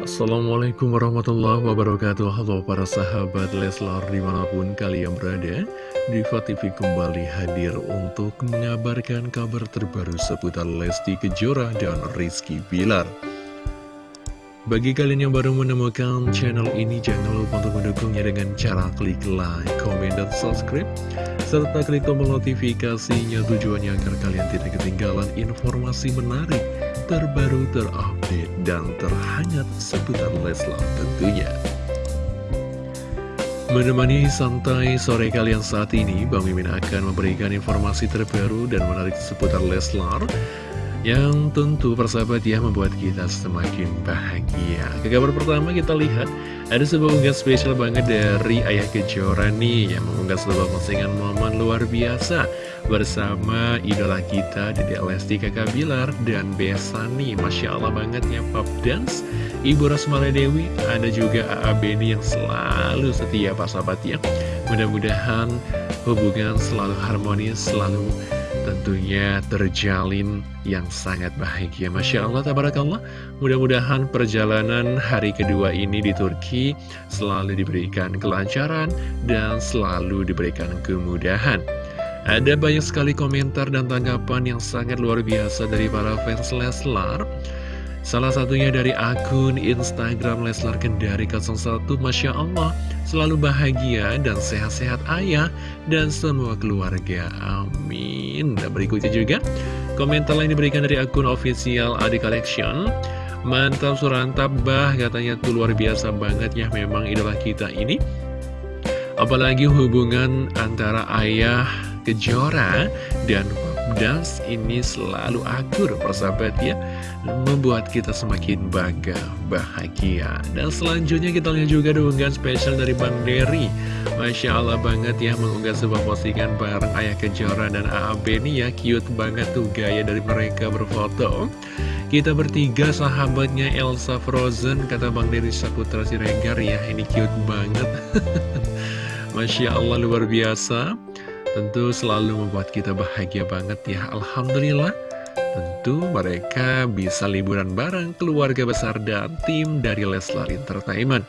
Assalamualaikum warahmatullahi wabarakatuh. Halo para sahabat Leslar di mana pun kalian berada Diva TV kembali hadir untuk mengabarkan kabar terbaru seputar Lesti Kejora dan Rizky Bilar. Bagi kalian yang baru menemukan channel ini jangan lupa untuk mendukungnya dengan cara klik like, comment, dan subscribe serta klik tombol notifikasinya tujuannya agar kalian tidak ketinggalan informasi menarik terbaru, terupdate, dan terhangat seputar Leslar tentunya. Menemani santai sore kalian saat ini, Bang Mimin akan memberikan informasi terbaru dan menarik seputar Leslar yang tentu persahabat ya membuat kita semakin bahagia. Ke kabar pertama kita lihat ada sebuah unggahan spesial banget dari Ayah Kejora nih yang mengunggah sebuah postingan momen luar biasa bersama idola kita Dede Lesti Kakak Bilar dan Besani. Masya Allah banget ya pop dance. Ibu Rasmala Dewi ada juga AA Beni yang selalu setia pak sahabat ya. Mudah-mudahan hubungan selalu harmonis, selalu tentunya terjalin yang sangat bahagia Masya Allah, Tabarakallah Mudah-mudahan perjalanan hari kedua ini di Turki selalu diberikan kelancaran dan selalu diberikan kemudahan Ada banyak sekali komentar dan tanggapan yang sangat luar biasa dari para fans Leslar. Salah satunya dari akun Instagram Leslar Kendari 01 Masya Allah Selalu bahagia dan sehat-sehat ayah dan semua keluarga. Amin. Dan berikutnya juga Komentar lain diberikan dari akun official Adi Collection. Mantap surantap bah katanya tuh luar biasa banget ya memang idola kita ini. Apalagi hubungan antara ayah Kejora dan Dance ini selalu akur persahabat ya. Membuat kita semakin bangga, bahagia. Dan selanjutnya kita lihat juga unggahan spesial dari Bang Dery Masya Allah banget ya mengunggah sebuah postingan bareng Ayah Kejora dan AAB ini ya. Cute banget tuh gaya dari mereka berfoto. Kita bertiga sahabatnya Elsa Frozen Kata Bang Dery Saputra Siregar ya. Ini cute banget. Masya Allah luar biasa Tentu selalu membuat kita bahagia banget ya Alhamdulillah. Tentu mereka bisa liburan bareng keluarga besar dan tim dari Leslar Entertainment.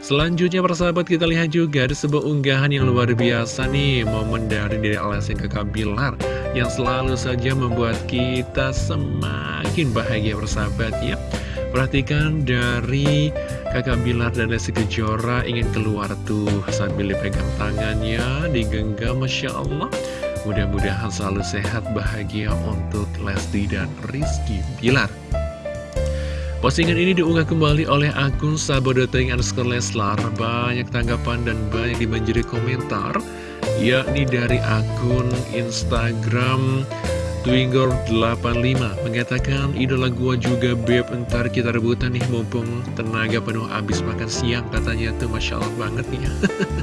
Selanjutnya persahabat kita lihat juga ada sebuah unggahan yang luar biasa nih Momen dari Dede Alessi Kakak Bilar Yang selalu saja membuat kita semakin bahagia persahabat ya. Perhatikan dari kakak Bilar dan Lesti Kejora ingin keluar tuh sambil dipegang tangannya, digenggam Masya Allah. Mudah-mudahan selalu sehat, bahagia untuk Lesti dan Rizky Bilar. Postingan ini diunggah kembali oleh akun Sabodoteng underscore Leslar. Banyak tanggapan dan banyak dibanjiri komentar, yakni dari akun Instagram Twingor85 mengatakan idola gua juga beb ntar kita rebutan nih mumpung tenaga penuh abis makan siang katanya tuh Masya Allah banget nih.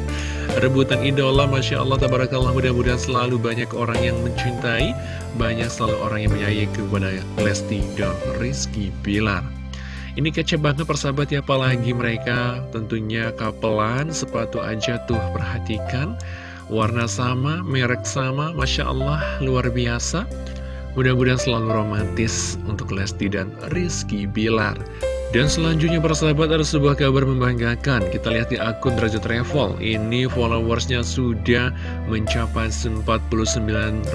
Rebutan idola Masya Allah tabarakallah mudah-mudahan selalu banyak orang yang mencintai banyak selalu orang yang menyayangi kepada Lesti dan Rizky Bilar. Ini kece banget persahabat ya apalagi mereka tentunya kapelan sepatu aja tuh perhatikan Warna sama, merek sama, Masya Allah, luar biasa. Mudah-mudahan selalu romantis untuk Lesti dan Rizky Bilar. Dan selanjutnya persahabat ada sebuah kabar membanggakan. Kita lihat di akun Derajat Travel. Ini followersnya sudah mencapai 49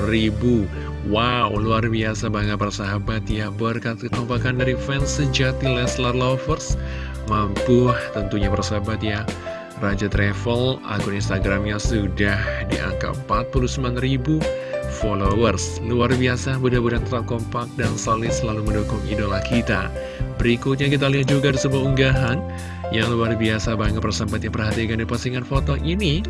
ribu. Wow luar biasa banget persahabat ya. Berkat kekompakan dari fans sejati Leslar Lovers Mampu tentunya persahabat ya Raja Travel, akun Instagramnya sudah di angka 49.000 followers. Luar biasa, mudah-mudahan tetap kompak dan solid selalu mendukung idola kita. Berikutnya kita lihat juga di sebuah unggahan yang luar biasa banget persahabat yang perhatikan di postingan foto ini.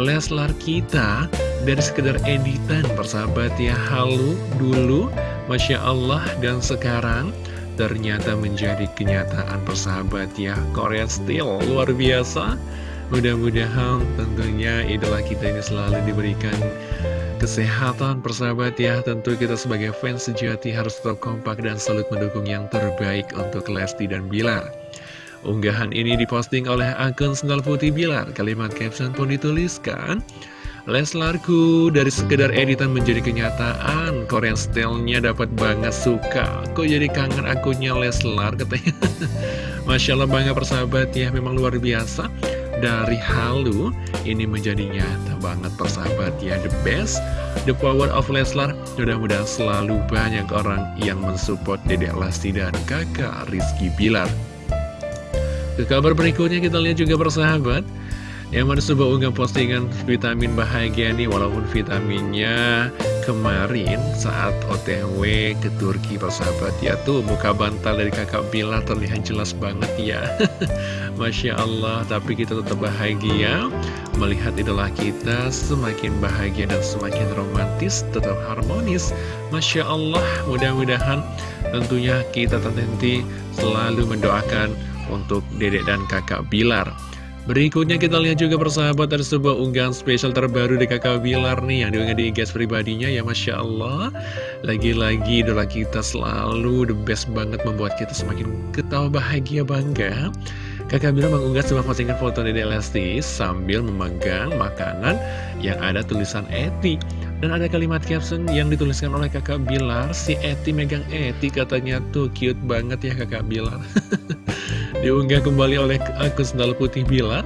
Leslar kita dari sekedar editan persahabat ya halu dulu, Masya Allah dan sekarang ternyata menjadi kenyataan persahabat ya Korea Steel luar biasa Mudah-mudahan tentunya idola kita ini selalu diberikan kesehatan persahabat ya. Tentu kita sebagai fans sejati harus tetap kompak dan selalu mendukung yang terbaik untuk Lesti dan Bilar. Unggahan ini diposting oleh akun Sendal Putih Bilar. Kalimat caption pun dituliskan Leslarku dari sekedar editan menjadi kenyataan. Korean style-nya dapat banget suka. Kok jadi kangen akunnya Leslar katanya. Masya Allah bangga persahabat ya. Memang luar biasa Dari halu. Ini menjadi nyata banget persahabat ya. The best, the power of Leslar. Mudah-mudahan selalu banyak orang yang mensupport Dedek Lesti dan kakak Rizky Bilar. Ke kabar berikutnya kita lihat juga persahabat yang mana sebuah unggah postingan vitamin bahagia nih Walaupun vitaminnya kemarin saat otw ke Turki persahabat. Ya Tuh muka bantal dari kakak Bila terlihat jelas banget ya. Masya Allah tapi kita tetap bahagia Melihat idola kita semakin bahagia dan semakin romantis Tetap harmonis. Masya Allah mudah-mudahan tentunya kita tentu selalu mendoakan untuk dedek dan kakak Bilar Berikutnya kita lihat juga persahabat ada sebuah unggahan spesial terbaru di kakak Bilar nih yang diunggah di IG pribadinya. Ya Masya Allah. Lagi-lagi idola kita selalu the best banget membuat kita semakin ketawa bahagia bangga. Kakak Bilar mengunggah sebuah postingan foto Dede Lesti sambil memegang makanan yang ada tulisan Eti. Dan ada kalimat caption yang dituliskan oleh kakak Bilar Si Eti megang Eti katanya. Tuh cute banget ya kakak Bilar Diunggah kembali oleh akun Sendal Putih Bilar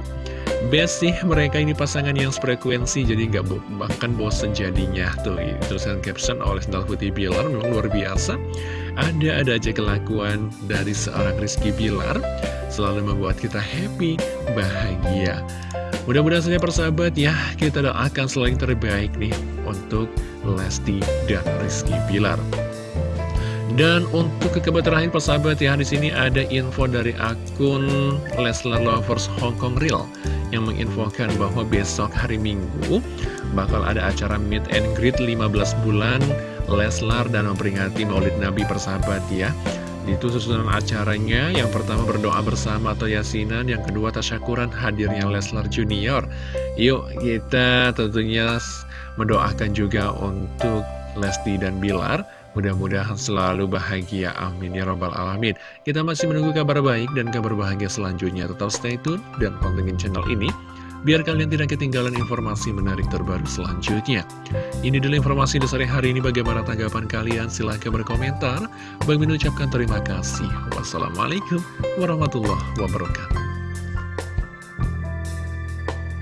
Best sih mereka ini pasangan yang frekuensi Jadi nggak bahkan bosen jadinya. Tuh tulisan caption oleh Sendal Putih Bilar Memang luar biasa. Ada-ada aja kelakuan dari seorang Rizky Bilar. Selalu membuat kita happy, bahagia. Mudah-mudahan saja persahabat ya Kita doakan selalu yang terbaik nih Untuk Lesti dan Rizky Bilar dan untuk kabar terakhir persahabat ya di sini ada info dari akun Leslar Lovers Hong Kong Real yang menginfokan bahwa besok hari Minggu bakal ada acara meet and greet 15 bulan Leslar dan memperingati Maulid Nabi persahabat ya. Itu susunan acaranya yang pertama berdoa bersama atau yasinan, yang kedua tasyakuran hadirnya Leslar Junior. Yuk kita tentunya mendoakan juga untuk Lesti dan Bilar Mudah-mudahan selalu bahagia, amin ya robbal alamin. Kita masih menunggu kabar baik dan kabar bahagia selanjutnya. Tetap stay tune dan pantengin channel ini Biar kalian tidak ketinggalan informasi menarik terbaru selanjutnya. Ini dulu informasi di hari ini. Bagaimana tanggapan kalian? Silahkan berkomentar. Bagi mengucapkan terima kasih. Wassalamualaikum warahmatullahi wabarakatuh